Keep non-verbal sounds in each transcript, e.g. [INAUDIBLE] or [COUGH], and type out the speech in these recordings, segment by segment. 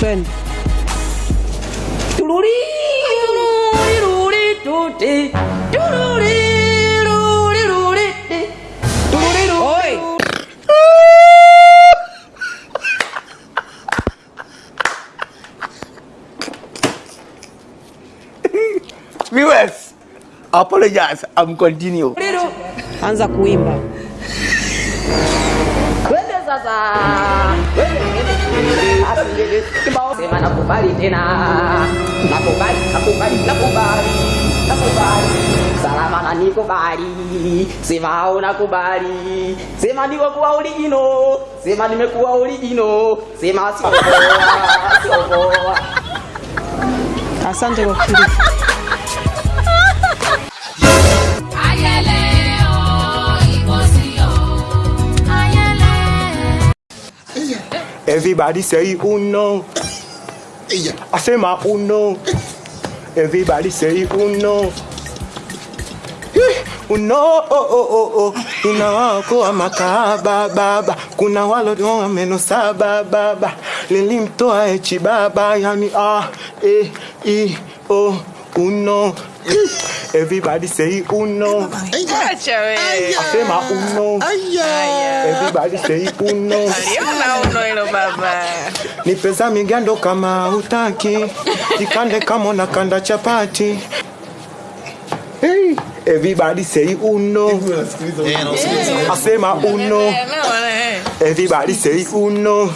twende. Tururi, tururi, tuti. [LAUGHS] Viewers, apologize. I'm continue. Anza kuimba. Twende sasa. Kibao sema nakubali tena. Nakubali, nakubali, nakubali. Nakubali. Salama na nikubali. Sema unakubali. Sema niko kuwa original. Sema nimekuwa original. Sema sio poa, sio. Asante kwa kushiriki. Everybody say uno. I say my uno. Everybody say uno. Uno, oh, oh, oh, oh. Kuna wako wa makaba baba, kuna walodoa meno saba baba, lilimtoa echi baba, yani ah, eh, i, oh, uno. Everybody say uno. Acha wewe. Sema uno. Everybody say uno. Aliona uno hilo baba. Ni pesa migando kama hutaki, jikande kama unakanda chapati. Hey, everybody say uno. Asema uno. Everybody say uno.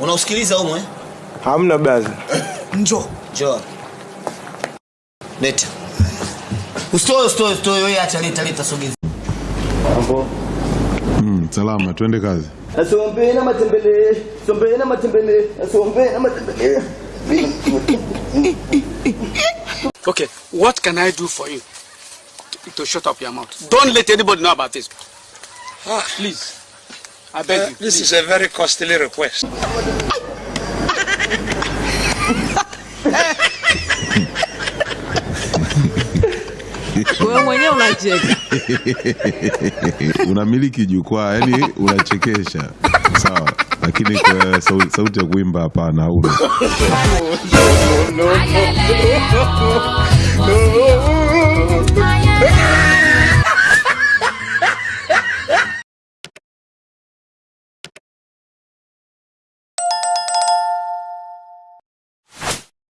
Unausikiliza humo eh? Hamna baza. Njoo. Njoo. Leta. Usitoe usitoe usitoe wewe acha leta leta sogeza. Mm, salama, twende kazi. Asombe na matembele, sombe na matembele, asombe na matembele. Okay, what can I do for you to, to shut up your mouth? Don't let anybody know about this. Please. I beg uh, you. This please. is a very costly request. [LAUGHS] Wewe mwenyewe unacheka. Unamiliki jukwaa, yani unachekesha. Sawa, lakini kwa sauti, sauti ya kuimba hapana, hauna. No,